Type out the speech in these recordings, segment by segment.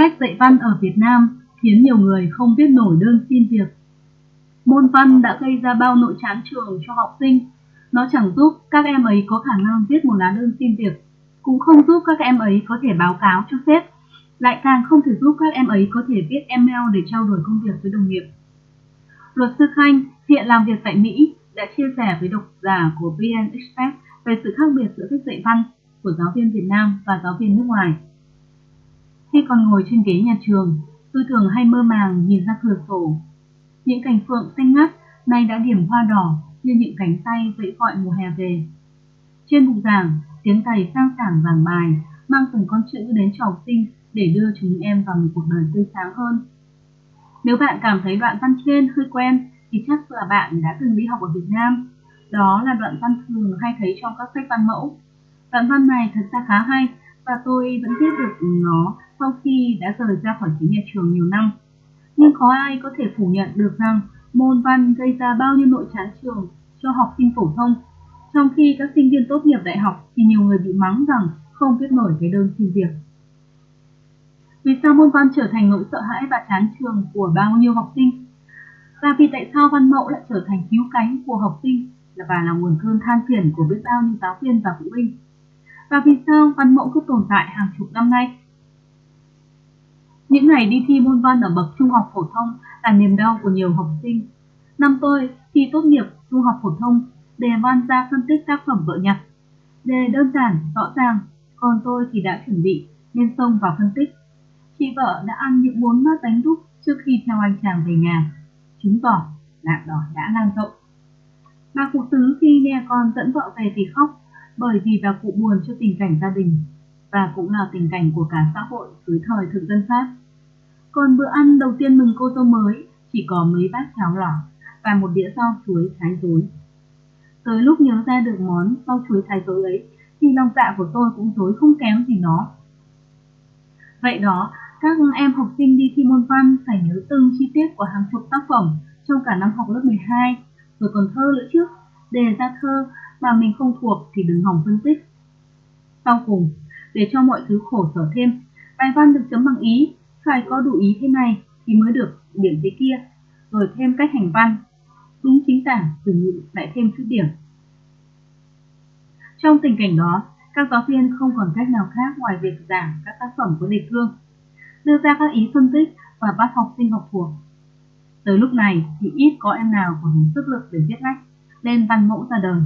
Cách dạy văn ở Việt Nam khiến nhiều người không viết nổi đơn xin việc. Môn văn đã gây ra bao nội chán trường cho học sinh. Nó chẳng giúp các em ấy có khả năng viết một lá đơn xin việc, cũng không giúp các em ấy có thể báo cáo cho sếp, lại càng không thể giúp các em ấy có thể viết email để trao đổi công việc với đồng nghiệp. Luật sư Khanh hiện làm việc tại Mỹ đã chia sẻ với độc giả của VN Express về sự khác biệt giữa cách dạy văn của giáo viên Việt Nam và giáo viên nước ngoài. Khi còn ngồi trên ghế nhà trường, tôi thường hay mơ màng nhìn ra cửa sổ. Những cành phượng xanh ngắt nay đã điểm hoa đỏ như những cánh tay vẫy gọi mùa hè về. Trên bục giảng, tiếng thầy sang sảng giảng bài mang từng con chữ đến cho học sinh để đưa chúng em vào một cuộc đời tươi sáng hơn. Nếu bạn cảm thấy đoạn văn trên hơi quen thì chắc là bạn đã từng đi học ở Việt Nam. Đó là đoạn văn thường hay thấy trong các sách văn mẫu. Đoạn văn này thật ra khá hay và tôi vẫn viết được nó sau khi đã rời ra khỏi chính nhà trường nhiều năm. Nhưng có ai có thể phủ nhận được rằng môn văn gây ra bao nhiêu nội chán trường cho học sinh phổ thông, trong khi các sinh viên tốt nghiệp đại học thì nhiều người bị mắng rằng không viết nổi cái đơn xin việc. Vì sao môn văn trở thành nỗi sợ hãi và chán trường của bao nhiêu học sinh? Và vì tại sao văn mẫu lại trở thành cứu cánh của học sinh và là nguồn cơn than phiền của biết bao nhiêu giáo viên và phụ huynh? Và vì sao văn mẫu cứ tồn tại hàng chục năm nay? Những ngày đi thi môn văn ở bậc trung học phổ thông là niềm đau của nhiều học sinh. Năm tôi thi tốt nghiệp trung học phổ thông, đề văn ra phân tích tác phẩm vợ nhặt. Đề đơn giản, rõ ràng, còn tôi thì đã chuẩn bị nên xông vào phân tích. Chị vợ đã ăn những bốn bát bánh đúc trước khi theo anh chàng về nhà. Chứng tỏ nạn đỏ đã lan rộng. Bà cụ tứ khi nghe con dẫn vợ về thì khóc bởi vì bà cụ buồn cho tình cảnh gia đình và cũng là tình cảnh của cả xã hội dưới thời thực dân Pháp. Còn bữa ăn đầu tiên mừng cô dâu mới chỉ có mấy bát cháo lỏ và một đĩa rau chuối thái dối. Tới lúc nhớ ra được món rau chuối thái dối ấy thì lòng dạ của tôi cũng dối không kém gì nó. Vậy đó, các em học sinh đi thi môn văn phải nhớ từng chi tiết của hàng chục tác phẩm trong cả năm học lớp 12, rồi còn thơ nữa chứ. Đề ra thơ mà mình không thuộc thì đừng hỏng phân tích. Sau cùng, để cho mọi thứ khổ sở thêm, bài văn được chấm bằng ý, phải có đủ ý thế này thì mới được điểm thế kia, rồi thêm cách hành văn. Đúng chính tả, từ ngữ lại thêm chút điểm. Trong tình cảnh đó, các giáo viên không còn cách nào khác ngoài việc giảng các tác phẩm có đề cương, đưa ra các ý phân tích và bắt học sinh học thuộc. Tới lúc này thì ít có em nào còn đủ sức lực để viết lách, lên văn mẫu ra đời.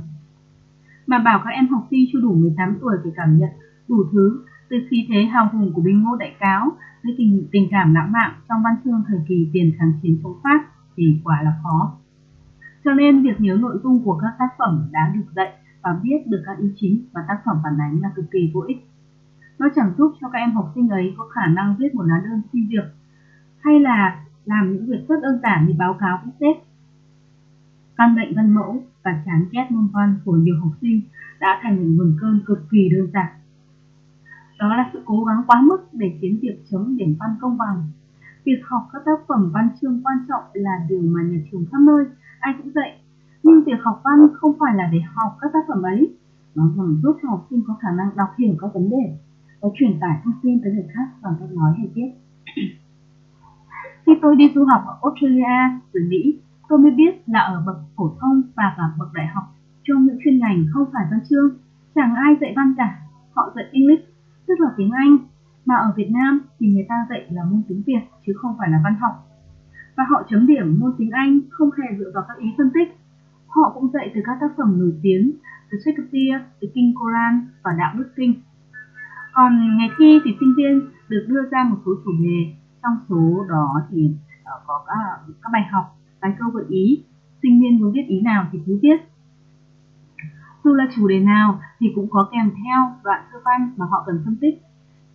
Mà bảo các em học sinh chưa đủ 18 tuổi phải cảm nhận đủ thứ từ khí thế hào hùng của binh ngô đại cáo tới tình, tình cảm lãng mạn trong văn chương thời kỳ tiền kháng chiến chống Pháp thì quả là khó. Cho nên việc nhớ nội dung của các tác phẩm đã được dạy và biết được các ý chính và tác phẩm phản ánh là cực kỳ vô ích. Nó chẳng giúp cho các em học sinh ấy có khả năng viết một lá đơn xin việc hay là làm những việc rất đơn giản như báo cáo với sếp. Căn bệnh văn mẫu và chán ghét môn văn của nhiều học sinh đã thành một nguồn cơn cực kỳ đơn giản. Đó là sự cố gắng quá mức để khiến việc chấm điểm văn công bằng. Việc học các tác phẩm văn chương quan trọng là điều mà nhà trường khắp nơi ai cũng dạy. Nhưng việc học văn không phải là để học các tác phẩm ấy, nó nhằm giúp cho học sinh có khả năng đọc hiểu các vấn đề và truyền tải thông tin tới người khác bằng cách nói hay viết. Khi tôi đi du học ở Australia rồi Mỹ, tôi mới biết là ở bậc phổ thông và cả bậc đại học trong những chuyên ngành không phải văn chương, chẳng ai dạy văn cả, họ dạy English, tức là tiếng Anh, mà ở Việt Nam thì người ta dạy là môn tiếng Việt chứ không phải là văn học. Và họ chấm điểm môn tiếng Anh không hề dựa vào các ý phân tích. Họ cũng dạy từ các tác phẩm nổi tiếng, từ Shakespeare, từ Kinh Koran và Đạo Đức Kinh. Còn ngày thi thì sinh viên được đưa ra một số chủ đề, trong số đó thì ờ, có các, các bài học, bài câu gợi ý, sinh viên muốn viết ý nào thì cứ viết. Dù là chủ đề nào thì cũng có kèm theo đoạn thơ văn mà họ cần phân tích.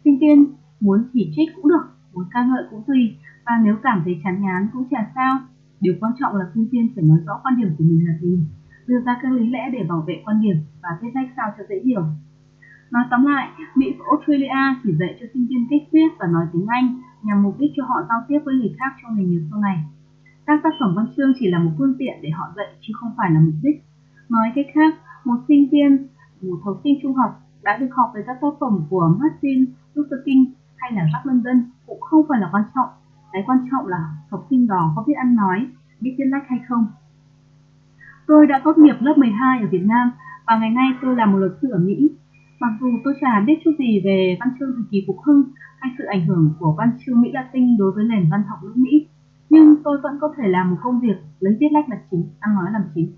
Sinh viên muốn chỉ trích cũng được, muốn ca ngợi cũng tùy, và nếu cảm thấy chán ngán cũng chả sao. Điều quan trọng là sinh viên phải nói rõ quan điểm của mình là gì, đưa ra các lý lẽ để bảo vệ quan điểm và viết sách sao cho dễ hiểu. Nói tóm lại, Mỹ và Australia chỉ dạy cho sinh viên cách viết và nói tiếng Anh nhằm mục đích cho họ giao tiếp với người khác trong nghề nghiệp sau này. Các tác phẩm văn chương chỉ là một phương tiện để họ dạy chứ không phải là mục đích. Nói cách khác, một sinh viên, một học sinh trung học đã được học về các tác phẩm của Martin Luther King hay là Jack London cũng không phải là quan trọng. Cái quan trọng là học sinh đó có biết ăn nói, biết viết lách hay không. Tôi đã tốt nghiệp lớp 12 ở Việt Nam và ngày nay tôi là một luật sư ở Mỹ. Mặc dù tôi chả biết chút gì về văn chương thời kỳ phục hưng hay sự ảnh hưởng của văn chương Mỹ Latin đối với nền văn học nước Mỹ, nhưng tôi vẫn có thể làm một công việc lấy viết lách là chính, ăn nói làm chính.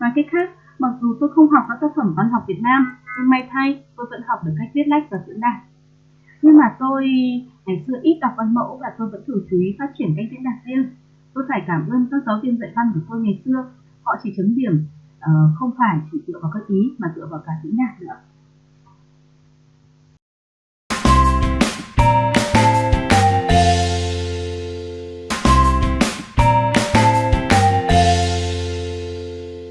Nói cách khác, mặc dù tôi không học các tác phẩm văn học Việt Nam, nhưng may thay tôi vẫn học được cách viết lách và diễn đạt. Nhưng mà tôi ngày xưa ít đọc văn mẫu và tôi vẫn thường chú ý phát triển cách diễn đạt riêng. Tôi phải cảm ơn các giáo viên dạy văn của tôi ngày xưa, họ chỉ chấm điểm uh, không phải chỉ dựa vào các ý mà dựa vào cả diễn đạt nữa.